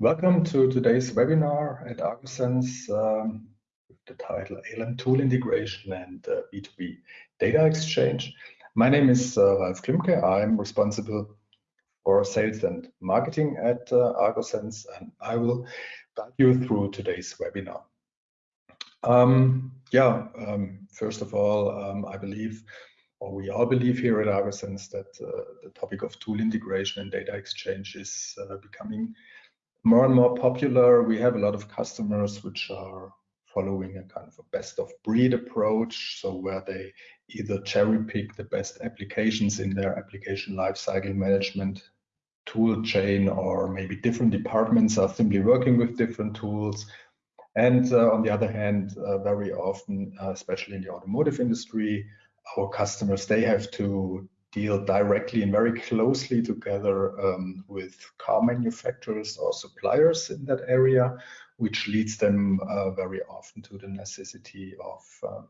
welcome to today's webinar at Argosense um, with the title ALM Tool Integration and uh, B2B Data Exchange. My name is uh, Ralf Klimke. I'm responsible for sales and marketing at uh, Argosense, and I will guide you through today's webinar. Um, yeah, um, first of all, um, I believe, or we all believe here at Argosense, that uh, the topic of tool integration and data exchange is uh, becoming more and more popular. We have a lot of customers which are following a kind of a best of breed approach. So where they either cherry pick the best applications in their application lifecycle management tool chain, or maybe different departments are simply working with different tools. And uh, on the other hand, uh, very often, uh, especially in the automotive industry, our customers, they have to deal directly and very closely together um, with car manufacturers or suppliers in that area, which leads them uh, very often to the necessity of uh,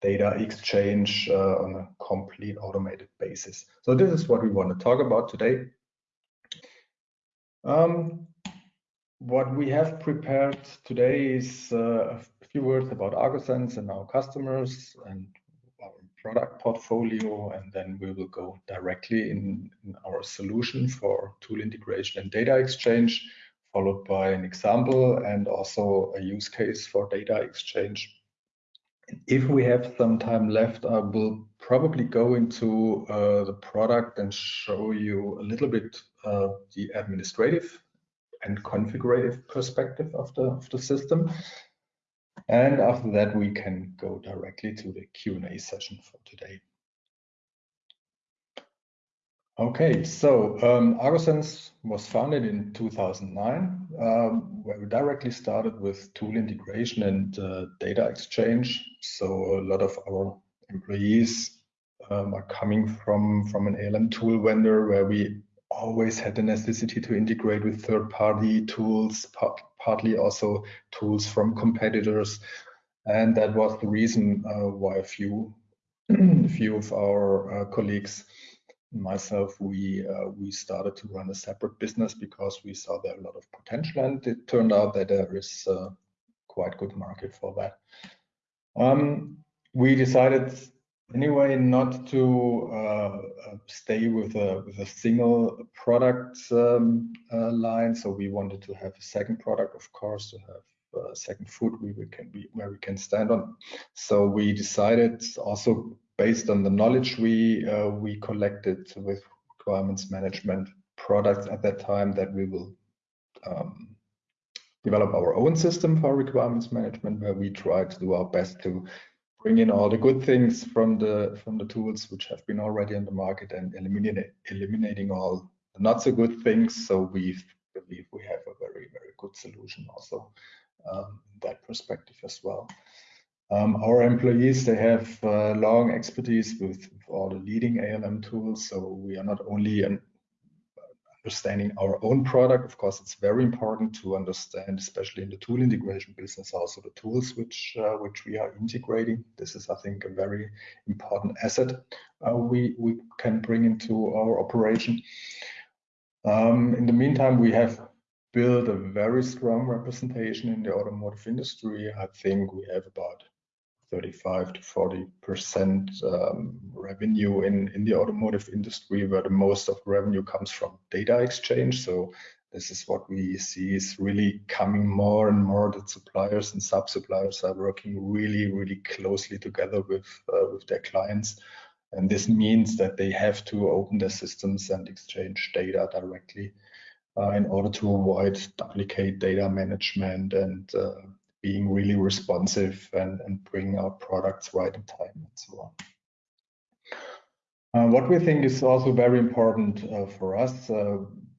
data exchange uh, on a complete automated basis. So this is what we want to talk about today. Um, what we have prepared today is uh, a few words about Argosense and our customers and product portfolio, and then we will go directly in, in our solution for tool integration and data exchange, followed by an example and also a use case for data exchange. If we have some time left, I will probably go into uh, the product and show you a little bit uh, the administrative and configurative perspective of the, of the system. And after that, we can go directly to the Q&A session for today. Okay, so um, Argosense was founded in 2009, um, where we directly started with tool integration and uh, data exchange. So a lot of our employees um, are coming from, from an ALM tool vendor where we always had the necessity to integrate with third-party tools, partly also tools from competitors. And that was the reason uh, why a few, a few of our uh, colleagues myself, we uh, we started to run a separate business because we saw there a lot of potential, and it turned out that there is uh, quite good market for that. Um, we decided anyway not to uh, uh, stay with a with a single product um, uh, line. So we wanted to have a second product of course to have a second foot we, we can be where we can stand on. So we decided also based on the knowledge we uh, we collected with requirements management products at that time that we will um, develop our own system for requirements management where we try to do our best to bring in all the good things from the from the tools which have been already on the market and eliminate, eliminating all the not so good things. So we believe we have a very very good solution also um, that perspective as well. Um, our employees they have uh, long expertise with, with, all the leading ALM tools. So we are not only an understanding our own product. Of course, it's very important to understand, especially in the tool integration business, also the tools which uh, which we are integrating. This is, I think, a very important asset uh, we we can bring into our operation. Um, in the meantime, we have built a very strong representation in the automotive industry. I think we have about 35 to 40 percent um, revenue in in the automotive industry, where the most of revenue comes from data exchange. So this is what we see is really coming more and more that suppliers and sub-suppliers are working really, really closely together with uh, with their clients. And this means that they have to open their systems and exchange data directly uh, in order to avoid duplicate data management and uh, being really responsive and, and bring our products right in time and so on. Uh, what we think is also very important uh, for us, uh,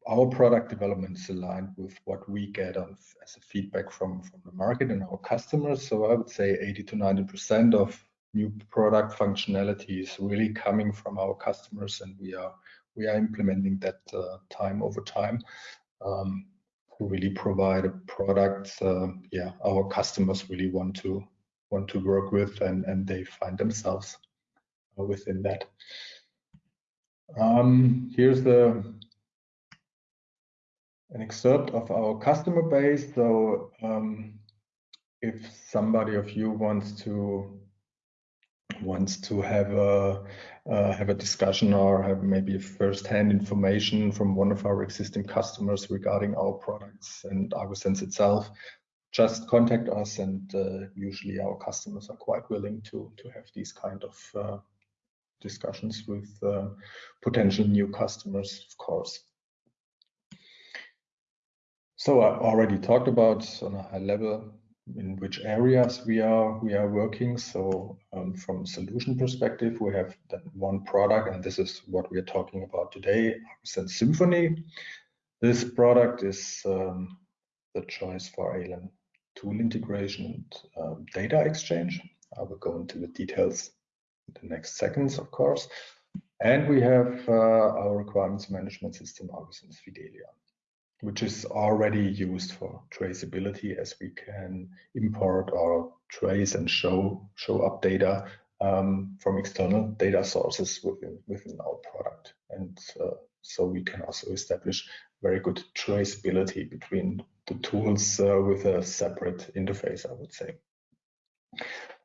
our product development is aligned with what we get as a feedback from, from the market and our customers. So I would say 80 to 90% of new product functionality is really coming from our customers and we are we are implementing that uh, time over time. Um, really provide a product uh, yeah our customers really want to want to work with and and they find themselves within that um, here's the an excerpt of our customer base. So um, if somebody of you wants to wants to have a uh, have a discussion or have maybe first-hand information from one of our existing customers regarding our products and ArgoSense itself, just contact us. And uh, usually our customers are quite willing to to have these kind of uh, discussions with uh, potential new customers, of course. So I already talked about on a high level in which areas we are we are working. So um, from solution perspective, we have one product, and this is what we are talking about today, ArgoSense Symphony. This product is um, the choice for ALM tool integration and um, data exchange. I will go into the details in the next seconds, of course. And we have uh, our requirements management system, ArgoSense Fidelia which is already used for traceability as we can import or trace and show show up data um, from external data sources within within our product and uh, so we can also establish very good traceability between the tools uh, with a separate interface I would say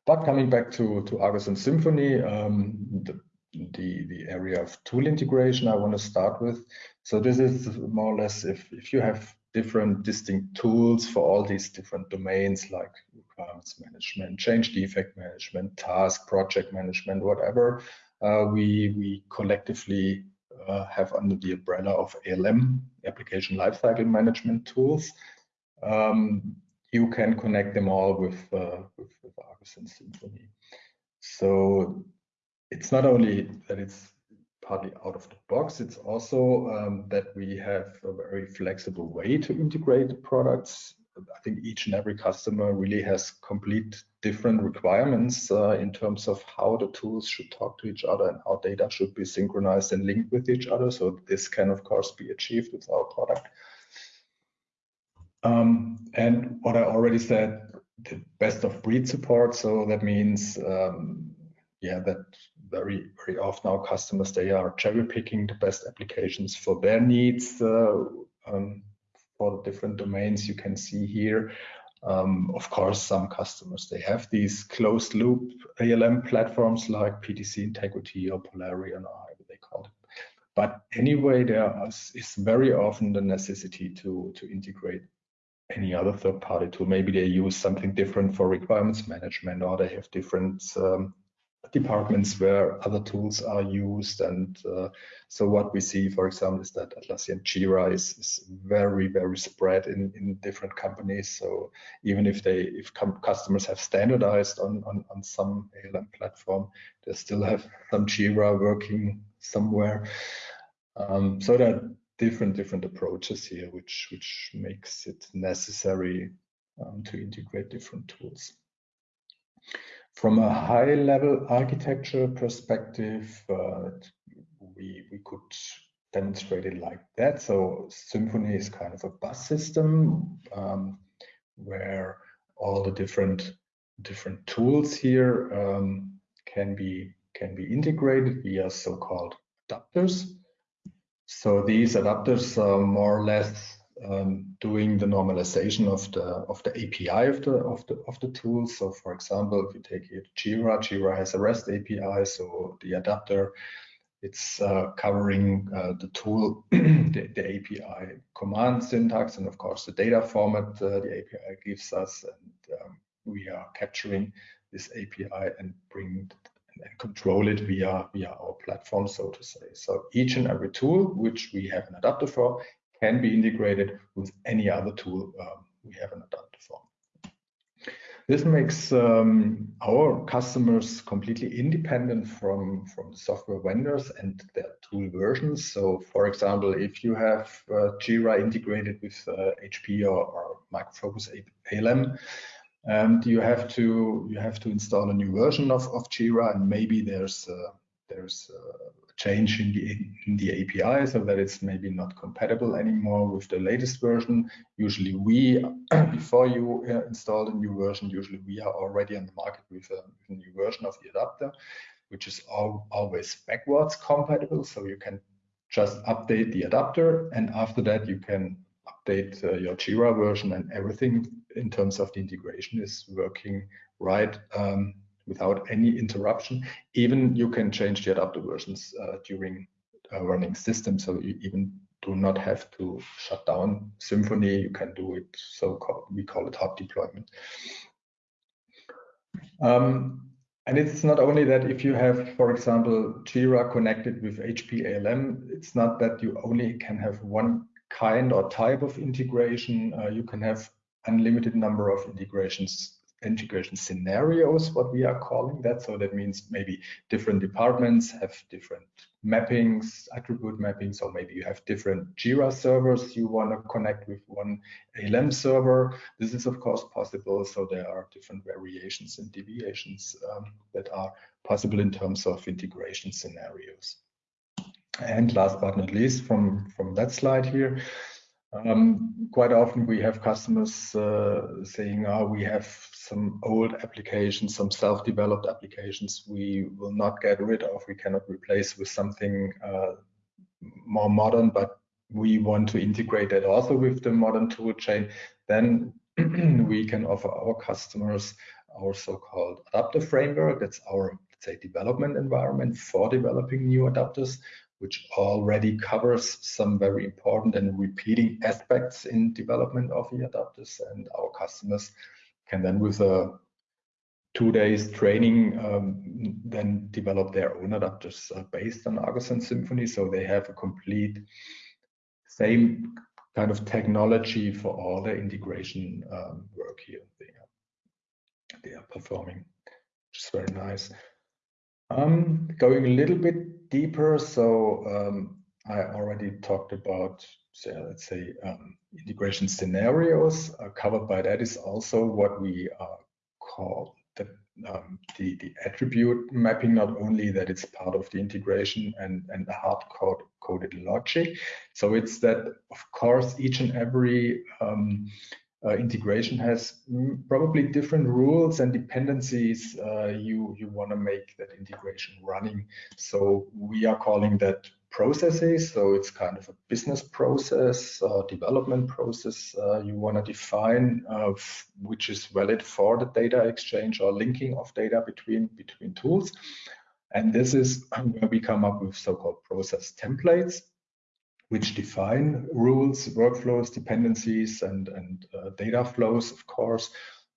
but coming back to to Argosense Symphony um, the the, the area of tool integration I want to start with. So this is more or less if, if you have different distinct tools for all these different domains like requirements management, change defect management, task, project management, whatever, uh, we, we collectively uh, have under the umbrella of ALM, application lifecycle management tools. Um, you can connect them all with, uh, with, with and Symphony. So it's not only that it's partly out of the box, it's also um, that we have a very flexible way to integrate the products. I think each and every customer really has complete different requirements uh, in terms of how the tools should talk to each other and how data should be synchronized and linked with each other. So this can, of course, be achieved with our product. Um, and what I already said, the best of breed support. So that means, um, yeah, that very very often our customers they are cherry picking the best applications for their needs uh, um, for the different domains you can see here. Um, of course some customers they have these closed loop ALM platforms like PTC Integrity or Polarion or however they call it but anyway there is very often the necessity to to integrate any other third party tool. Maybe they use something different for requirements management or they have different um, departments where other tools are used. And uh, so what we see, for example, is that Atlassian Jira is, is very, very spread in, in different companies. So even if they, if customers have standardized on, on, on some ALM platform, they still have some Jira working somewhere. Um, so there are different, different approaches here, which, which makes it necessary um, to integrate different tools. From a high level architecture perspective, uh, we, we could demonstrate it like that. So Symphony is kind of a bus system um, where all the different different tools here um, can be can be integrated via so-called adapters. So these adapters are more or less um, doing the normalization of the of the API of the of the of the tool. So, for example, if you take here Jira, Jira has a REST API, so the adapter it's uh, covering uh, the tool, the, the, API command syntax, and of course the data format uh, the API gives us, and um, we are capturing this API and bring and control it via via our platform, so to say. So each and every tool which we have an adapter for can be integrated with any other tool um, we have an adapter for. This makes um, our customers completely independent from, from software vendors and their tool versions. So, for example, if you have uh, Jira integrated with uh, HP or, or ALM, and you have to you have to install a new version of, of Jira, and maybe there's uh, there's a change in the in the API so that it's maybe not compatible anymore with the latest version. Usually we, before you uh, install a new version, usually we are already on the market with a, with a new version of the adapter, which is all, always backwards compatible. So you can just update the adapter and after that you can update uh, your Jira version and everything in terms of the integration is working right um, without any interruption. Even you can change the adapter versions uh, during uh, running system, so you even do not have to shut down Symphony. You can do it so called, we call it hot deployment. Um, and it's not only that if you have, for example, Jira connected with HP ALM, it's not that you only can have one kind or type of integration. Uh, you can have unlimited number of integrations integration scenarios, what we are calling that. So that means maybe different departments have different mappings, attribute mappings, or maybe you have different Jira servers you want to connect with one ALM server. This is of course possible. So there are different variations and deviations um, that are possible in terms of integration scenarios. And last but not least, from, from that slide here, um, quite often we have customers uh, saying, oh, we have some old applications, some self-developed applications we will not get rid of, we cannot replace with something uh, more modern, but we want to integrate that also with the modern tool chain, then we can offer our customers our so-called adapter framework. That's our, say, development environment for developing new adapters which already covers some very important and repeating aspects in development of the adapters and our customers can then with a two days training um, then develop their own adapters uh, based on Argosense Symphony. so they have a complete same kind of technology for all the integration um, work here they are, they are performing which is very nice um, going a little bit deeper, so um, I already talked about, so let's say, um, integration scenarios. Uh, covered by that is also what we uh, call the, um, the, the attribute mapping. Not only that it's part of the integration and and the hard code coded logic. So it's that of course each and every um, uh, integration has probably different rules and dependencies uh, you you want to make that integration running. So we are calling that processes. So it's kind of a business process, uh, development process uh, you want to define, which is valid for the data exchange or linking of data between between tools. And this is where we come up with so-called process templates which define rules, workflows, dependencies, and, and uh, data flows, of course.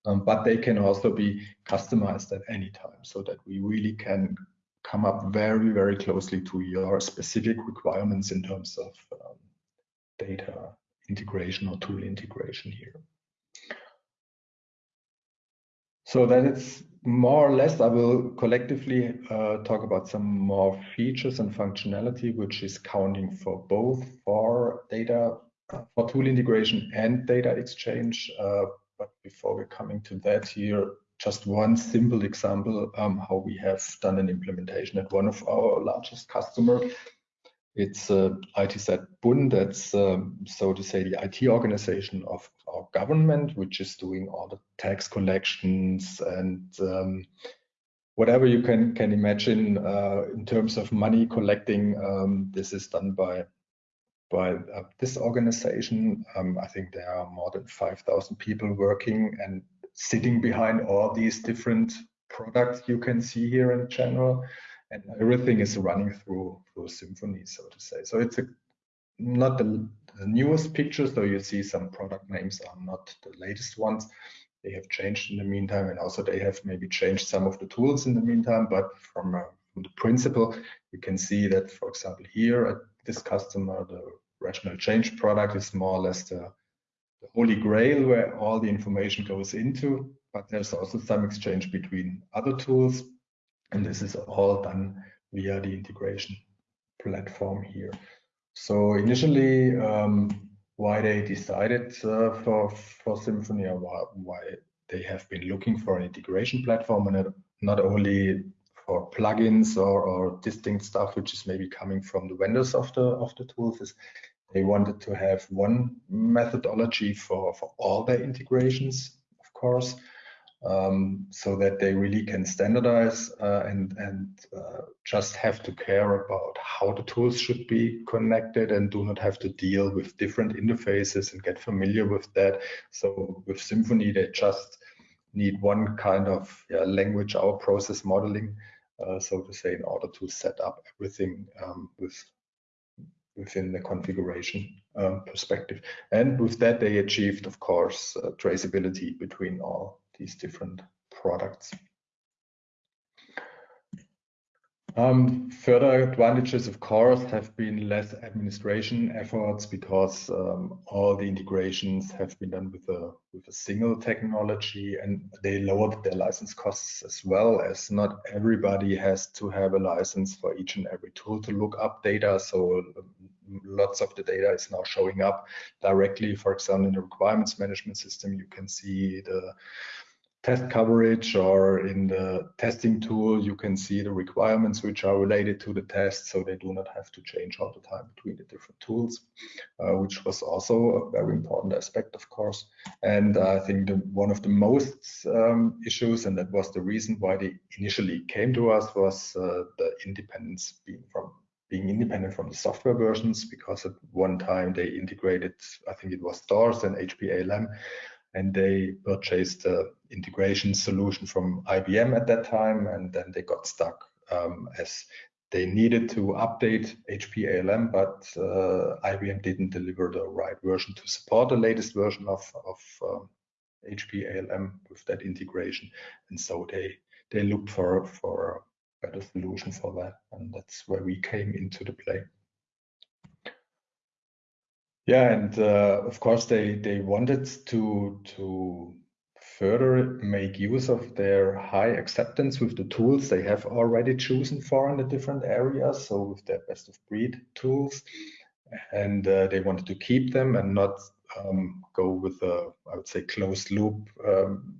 Um, but they can also be customized at any time so that we really can come up very, very closely to your specific requirements in terms of um, data integration or tool integration here. So that is more or less, I will collectively uh, talk about some more features and functionality, which is counting for both for data, uh, for tool integration and data exchange. Uh, but before we're coming to that here, just one simple example um, how we have done an implementation at one of our largest customer. It's uh, ITZ Bund, that's um, so to say the IT organization of our government, which is doing all the tax collections and um, whatever you can can imagine uh, in terms of money collecting. Um, this is done by by uh, this organization. Um, I think there are more than 5,000 people working and sitting behind all these different products you can see here in general and everything is running through through Symphony, so to say. So it's a not the, the newest picture, so you see some product names are not the latest ones. They have changed in the meantime, and also they have maybe changed some of the tools in the meantime. But from, uh, from the principle, you can see that, for example, here at this customer, the rational change product is more or less the, the holy grail where all the information goes into. But there's also some exchange between other tools, and this is all done via the integration platform here. So initially, um, why they decided uh, for for Symphony or why, why, they have been looking for an integration platform and not only for plugins or, or distinct stuff which is maybe coming from the vendors of the of the tools is they wanted to have one methodology for for all their integrations, of course, um, so that they really can standardize uh, and and uh, just have to care about how the tools should be connected and do not have to deal with different interfaces and get familiar with that. So with Symphony, they just need one kind of yeah, language, our process modeling, uh, so to say, in order to set up everything um, with within the configuration um, perspective. And with that, they achieved, of course, uh, traceability between all these different products. Um, further advantages, of course, have been less administration efforts because um, all the integrations have been done with a with a single technology, and they lowered their license costs as well. As not everybody has to have a license for each and every tool to look up data, so um, lots of the data is now showing up directly. For example, in the requirements management system, you can see the test coverage or in the testing tool, you can see the requirements which are related to the test, so they do not have to change all the time between the different tools, uh, which was also a very important aspect, of course. And I think the, one of the most um, issues, and that was the reason why they initially came to us, was uh, the independence being from being independent from the software versions, because at one time they integrated, I think it was stars and HPALM, and they purchased the integration solution from IBM at that time, and then they got stuck um, as they needed to update HP ALM, but uh, IBM didn't deliver the right version to support the latest version of, of um, HP ALM with that integration, and so they they looked for for a better solution for that, and that's where we came into the play. Yeah, and uh, of course they they wanted to to further make use of their high acceptance with the tools they have already chosen for in the different areas. So with their best of breed tools, and uh, they wanted to keep them and not um, go with a I would say closed loop um,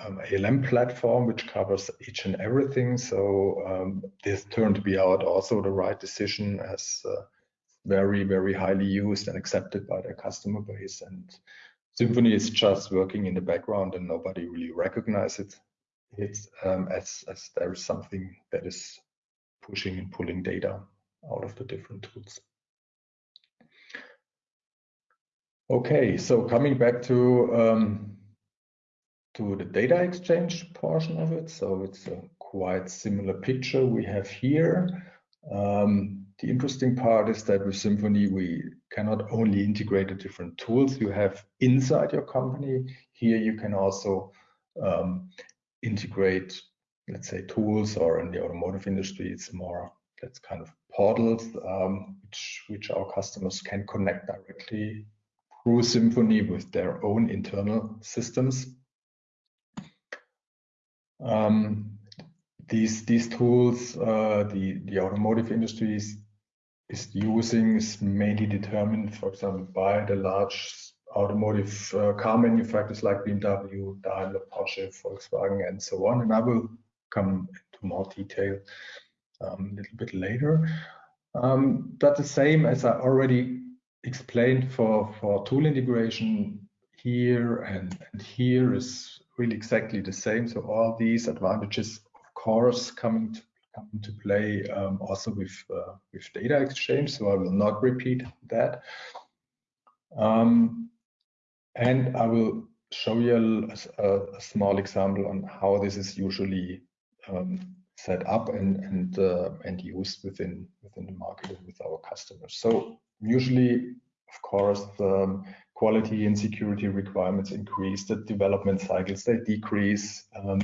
um, ALM platform which covers each and everything. So um, this turned to be out also the right decision as uh, very, very highly used and accepted by their customer base. And Symphony is just working in the background and nobody really recognizes it um, as, as there is something that is pushing and pulling data out of the different tools. Okay, so coming back to um, to the data exchange portion of it. So it's a quite similar picture we have here. Um, the interesting part is that with Symphony, we cannot only integrate the different tools you have inside your company. Here you can also um, integrate, let's say, tools, or in the automotive industry, it's more that's kind of portals um, which which our customers can connect directly through Symphony with their own internal systems. Um, these these tools, uh, the the automotive industries is using is mainly determined, for example, by the large automotive uh, car manufacturers like BMW, Daimler, Porsche, Volkswagen, and so on. And I will come into more detail um, a little bit later. Um, but the same as I already explained for, for tool integration here and, and here is really exactly the same. So all these advantages, of course, coming to come into play um, also with uh, with data exchange. So I will not repeat that. Um, and I will show you a, a, small example on how this is usually um, set up and and uh, and used within within the market and with our customers. So usually, of course, the quality and security requirements increase, the development cycles they decrease, um,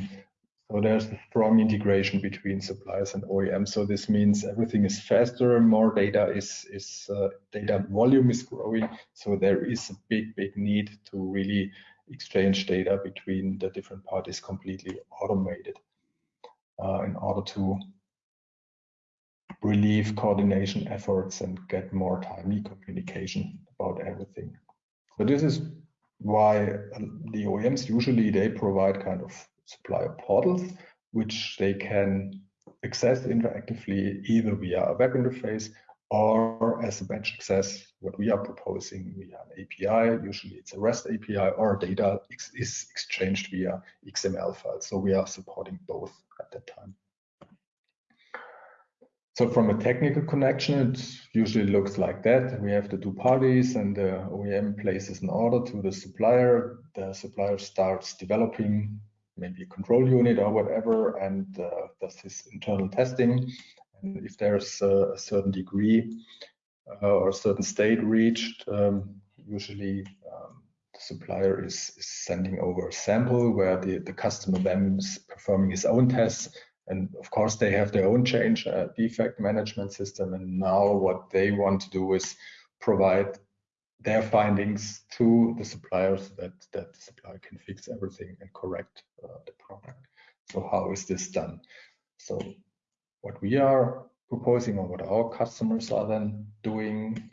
so there's a strong integration between suppliers and OEMs. So this means everything is faster, more data is is uh, data volume is growing. So there is a big big need to really exchange data between the different parties completely automated uh, in order to relieve coordination efforts and get more timely communication about everything. So this is why uh, the OEMs usually they provide kind of supplier portals, which they can access interactively either via a web interface or as a batch access, what we are proposing via an API. Usually it's a REST API or data is exchanged via XML files. So we are supporting both at that time. So from a technical connection, it usually looks like that. We have the two parties and the OEM places an order to the supplier. The supplier starts developing maybe a control unit or whatever and uh, does his internal testing. And if there's a, a certain degree uh, or a certain state reached, um, usually um, the supplier is, is, sending over a sample where the, the customer then is performing his own tests and of course, they have their own change uh, defect management system. And now what they want to do is provide their findings to the suppliers that that the supplier can fix everything and correct uh, the product. So how is this done? So what we are proposing or what our customers are then doing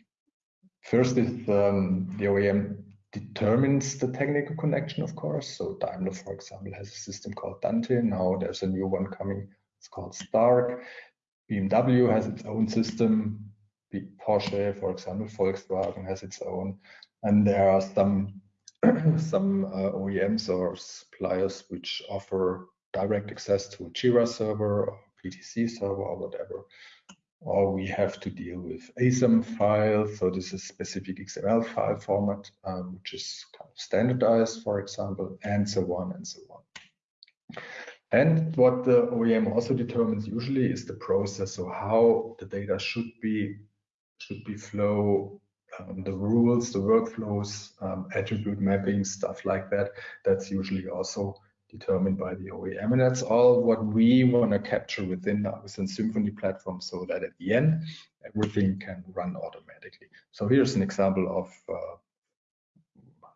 first is um, the OEM determines the technical connection, of course. So Daimler, for example, has a system called Dante. Now there's a new one coming. It's called Stark. BMW has its own system. Porsche, for example, Volkswagen has its own. And there are some some uh, OEMs or suppliers which offer direct access to a Jira server or PTC server or whatever or we have to deal with ASAM files. So this is specific XML file format, um, which is kind of standardized, for example, and so on and so on. And what the OEM also determines usually is the process, so how the data should be should be flow, um, the rules, the workflows, um, attribute mapping, stuff like that. That's usually also determined by the OEM. And that's all what we want to capture within the within Symphony platform so that at the end, everything can run automatically. So here's an example of uh,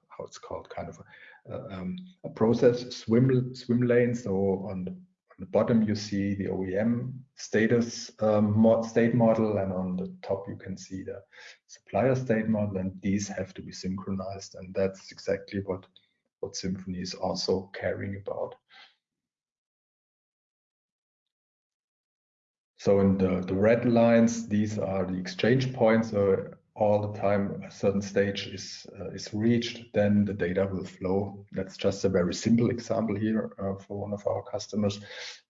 how it's called kind of a, uh, um, a, process swim swim lane. So on the, the bottom, you see the OEM status um, mod, state model, and on the top, you can see the supplier state model, and these have to be synchronized. And that's exactly what what Symphony is also caring about. So in the, the red lines, these are the exchange points. So all the time a certain stage is uh, is reached, then the data will flow. That's just a very simple example here uh, for one of our customers.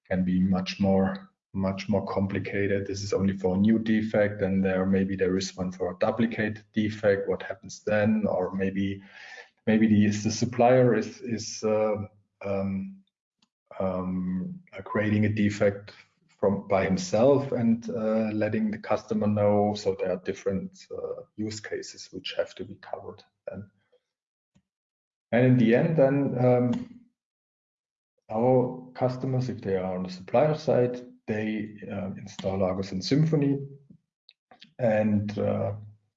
Can be much more much more complicated. This is only for a new defect, and there maybe there is one for a duplicate defect. What happens then? Or maybe maybe the, the supplier is is uh, um, um, creating a defect from by himself and uh, letting the customer know. So there are different uh, use cases which have to be covered then. And in the end, then um, our customers, if they are on the supplier side, they uh, install Argosense Symphony and uh,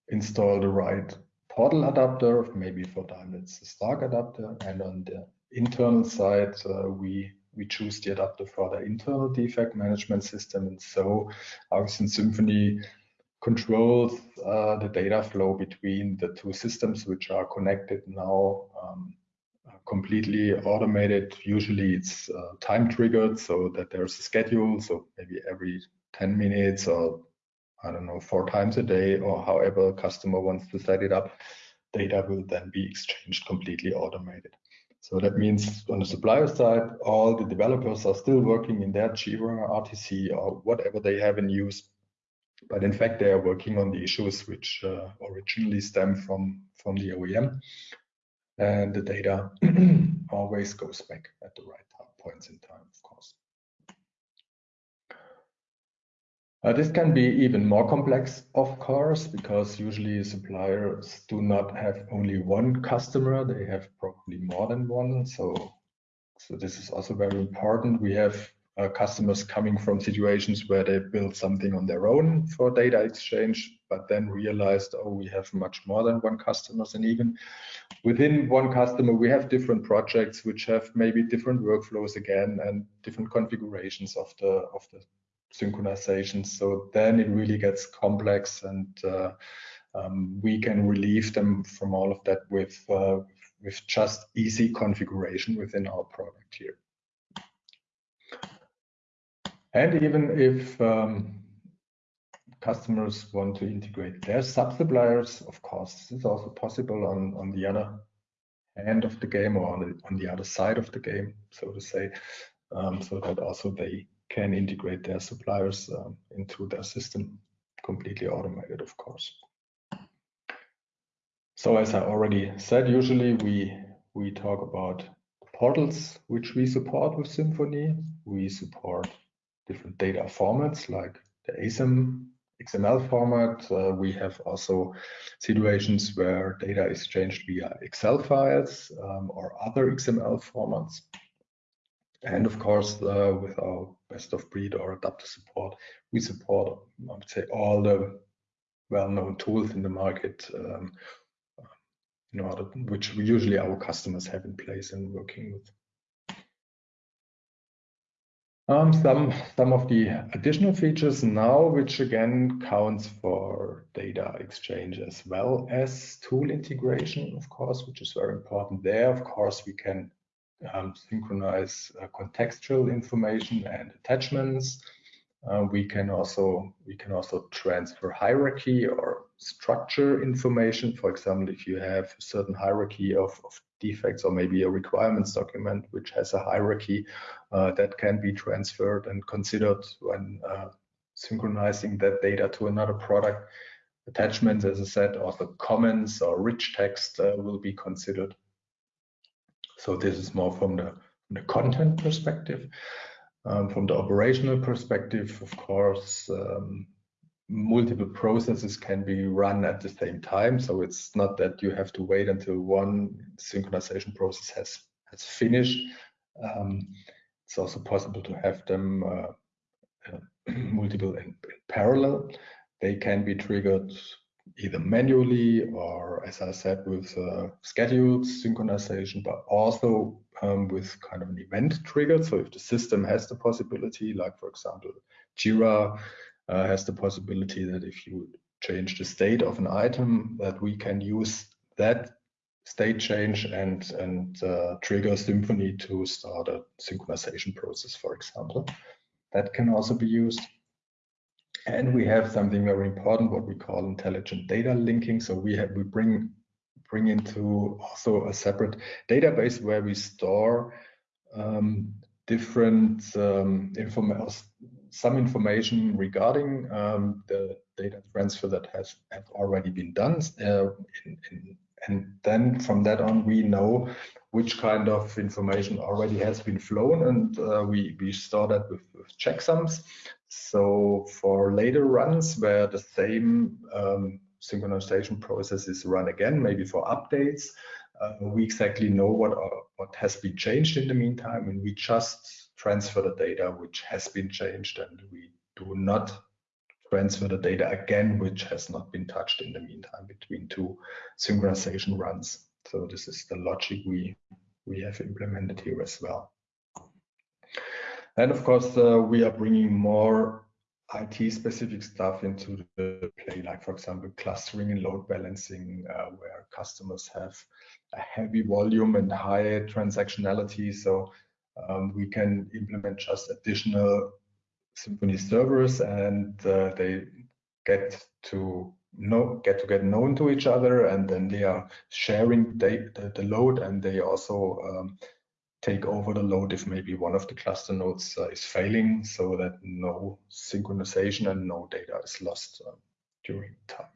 install the right portal adapter, maybe for Daimler it's the Stark adapter, and on the internal side, uh, we we choose the adapter for the internal defect management system, and so Argosense Symphony controls uh, the data flow between the two systems which are connected now um, completely automated. Usually it's uh, time triggered so that there's a schedule. So maybe every 10 minutes or I don't know, four times a day or however customer wants to set it up, data will then be exchanged completely automated. So that means on the supplier side, all the developers are still working in their Jira, RTC, or whatever they have in use. But in fact, they are working on the issues which uh, originally stem from, from the OEM. And the data always goes back at the right points in time, of course. Uh, this can be even more complex, of course, because usually suppliers do not have only one customer, they have probably more than one. So, so this is also very important. We have uh, customers coming from situations where they build something on their own for data exchange, but then realized, oh, we have much more than one customers. And even within one customer, we have different projects which have maybe different workflows again and different configurations of the of the synchronization. So then it really gets complex and uh, um, we can relieve them from all of that with, uh, with just easy configuration within our product here. And even if um, customers want to integrate their sub-suppliers, of course, this is also possible on, on the other end of the game or on the, on the other side of the game, so to say, um, so that also they can integrate their suppliers um, into their system, completely automated, of course. So as I already said, usually we we talk about portals which we support with Symphony. We support different data formats like the ASAM XML format. Uh, we have also situations where data is changed via Excel files um, or other XML formats. And of course, uh, with our best of breed or adapter support, we support, I would say, all the well-known tools in the market um, order, which usually our customers have in place and working with. Um, some some of the additional features now, which again counts for data exchange as well as tool integration, of course, which is very important there. Of course, we can um, synchronize uh, contextual information and attachments. Uh, we can also we can also transfer hierarchy or structure information. For example, if you have a certain hierarchy of, of defects or maybe a requirements document which has a hierarchy uh, that can be transferred and considered when uh, synchronizing that data to another product. Attachments, as I said, or the comments or rich text uh, will be considered. So this is more from the, from the content perspective. Um, from the operational perspective, of course, um, multiple processes can be run at the same time. So it's not that you have to wait until one synchronization process has has finished. Um, it's also possible to have them uh, multiple in, parallel. They can be triggered either manually or, as I said, with uh, scheduled synchronization, but also um, with kind of an event triggered. So if the system has the possibility, like for example, Jira uh, has the possibility that if you change the state of an item, that we can use that state change and and uh, trigger Symphony to start a synchronization process, for example. That can also be used. And we have something very important, what we call intelligent data linking. So we have we bring bring into also a separate database where we store um, different um, some information regarding um, the data transfer that has have already been done. Uh, in, in, and then from that on, we know which kind of information already has been flown, and uh, we we store that with, with checksums. So for later runs where the same um, synchronization process is run again, maybe for updates, uh, we exactly know what uh, what has been changed in the meantime, and we just transfer the data which has been changed, and we do not transfer the data again, which has not been touched in the meantime between two synchronization runs. So this is the logic we we have implemented here as well. And of course, uh, we are bringing more IT specific stuff into the play, like for example, clustering and load balancing, uh, where customers have a heavy volume and high transactionality. So um, we can implement just additional Symphony servers and uh, they get to know get to get known to each other and then they are sharing the, the load and they also um, take over the load if maybe one of the cluster nodes uh, is failing so that no synchronization and no data is lost uh, during time.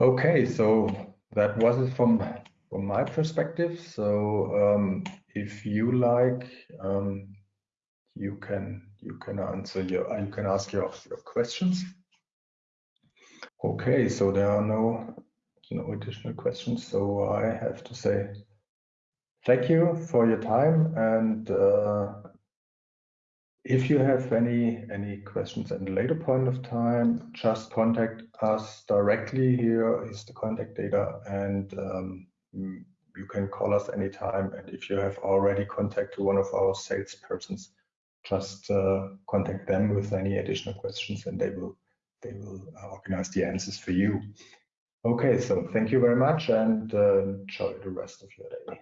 Okay, so that was it from from my perspective. So um, if you like, um, you can you can answer your you can ask your your questions. Okay, so there are no no additional questions. So I have to say thank you for your time. And uh, if you have any any questions at a later point of time, just contact us directly. Here is the contact data, and um, you can call us anytime. And if you have already contact to one of our salespersons, just uh, contact them with any additional questions, and they will they will organize the answers for you. Okay, so thank you very much and uh, enjoy the rest of your day.